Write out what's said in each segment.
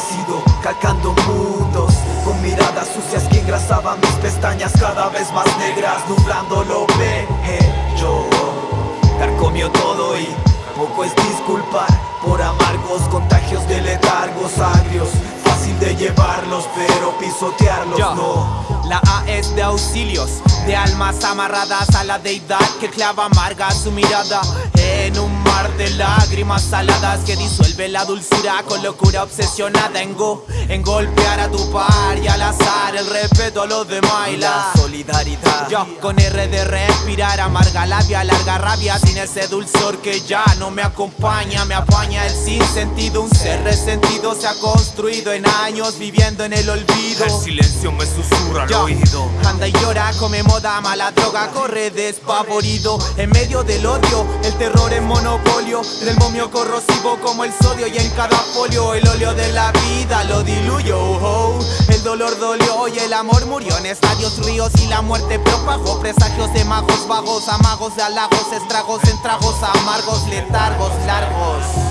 ácido, calcando mundos Con miradas sucias que engrasaban mis pestañas cada vez más negras Nublando lo veje yo. Carcomió todo y poco es disculpar Por amargos contagios de letargos agrios. Fácil de llevarlos pero pisotearlos no. La A es de auxilios, de almas amarradas a la deidad Que clava amarga su mirada en un de lágrimas saladas que disuelve la dulzura con locura obsesionada en go, en golpear a tu par y al azar el respeto a los demás y la solidaridad. Yo con R de respirar amarga labia, larga rabia sin ese dulzor que ya no me acompaña, me apaña el sinsentido, un ser resentido se ha construido en años viviendo en el olvido. El silencio me susurra al oído. Anda y llora, come moda, mala droga, corre despavorido en medio del odio, el terror en monopolio del momio corrosivo como el sodio y en cada folio el óleo de la vida lo diluyo. Oh, el dolor dolió y el amor murió en estadios ríos y la muerte propagó presagios de magos vagos, amagos de halagos, estragos en tragos amargos, letargos largos.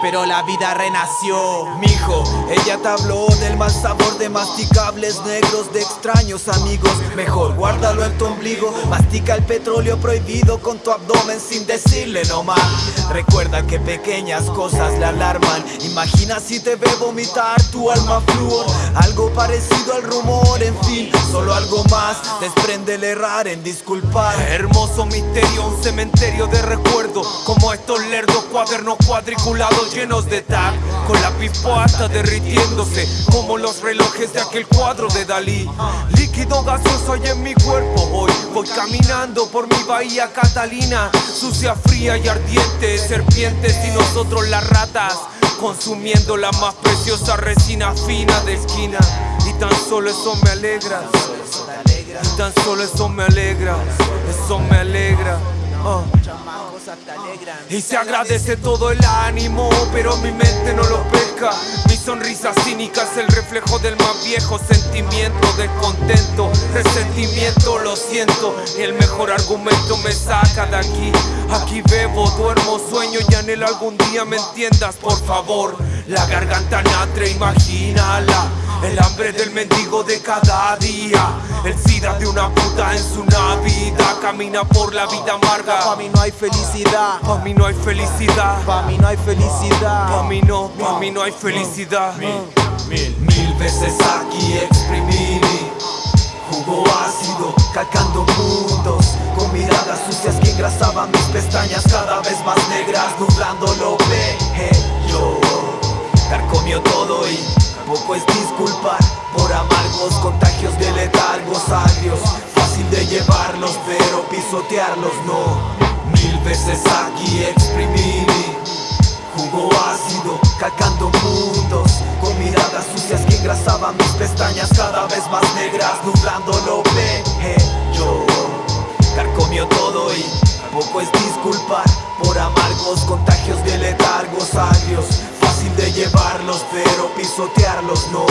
Pero la vida renació, mijo. Ella te habló del mal sabor de masticables negros de extraños amigos. Mejor guárdalo en tu ombligo. Mastica el petróleo prohibido con tu abdomen sin decirle no más. Recuerda que pequeñas cosas le alarman. Imagina si te ve vomitar tu alma flúor. Algo parecido al rumor, en fin Solo algo más. Desprende el errar en disculpar. Hermoso misterio, un cementerio de recuerdo. Como estos lerdos cuadernos cuadriculados llenos de tag Con la hasta derritiéndose Como los relojes de aquel cuadro de Dalí Líquido gaseoso hay en mi cuerpo hoy Voy caminando por mi bahía Catalina Sucia, fría y ardiente Serpientes y nosotros las ratas Consumiendo la más preciosa resina fina de esquina Y tan solo eso me alegra Y tan solo eso me alegra Eso me alegra oh. Y se agradece todo el ánimo, pero mi mente no lo pesca. Mi sonrisa cínica es el reflejo del más viejo sentimiento Descontento, resentimiento, lo siento Y el mejor argumento me saca de aquí. Aquí bebo, duermo, sueño y anhelo algún día me entiendas, por favor. La garganta natre, imagínala el hambre del mendigo de cada día. El sida de una puta en su Navidad Camina por la vida amarga. Pa' mí no hay felicidad. Pa' mí no hay felicidad. Pa' mí no hay felicidad. Pa' mí no, pa' mí no hay felicidad. Mil, mil, mil veces aquí exprimí. Jugo ácido, calcando mundos Con miradas sucias que engrasaban mis pestañas Cada vez más negras, nublando lo bello Carcomió todo y poco es disculpar por amargos contagios de letargos agrios Fácil de llevarlos pero pisotearlos no. Mil veces aquí exprimí jugo ácido calcando mundos Con miradas sucias que engrasaban mis pestañas cada vez más negras Nublando lo bello Carcomió todo y poco es disculpar por amargos contagios pisotearlos no